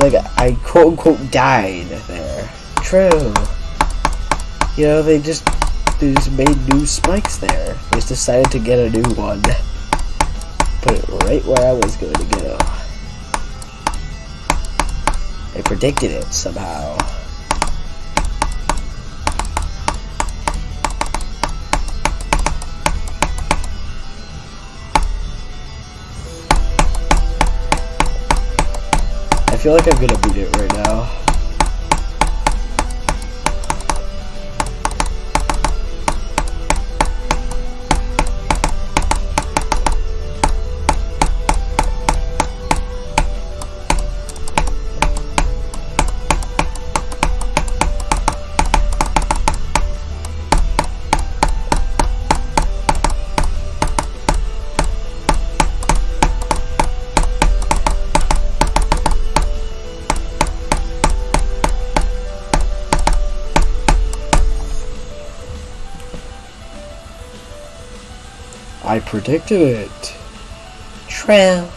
like I quote unquote died there. True. You know, they just they just made new spikes there. They just decided to get a new one. Put it right where I was going to go. They predicted it somehow. I feel like I'm gonna beat it right now. I predicted it. True.